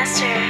master.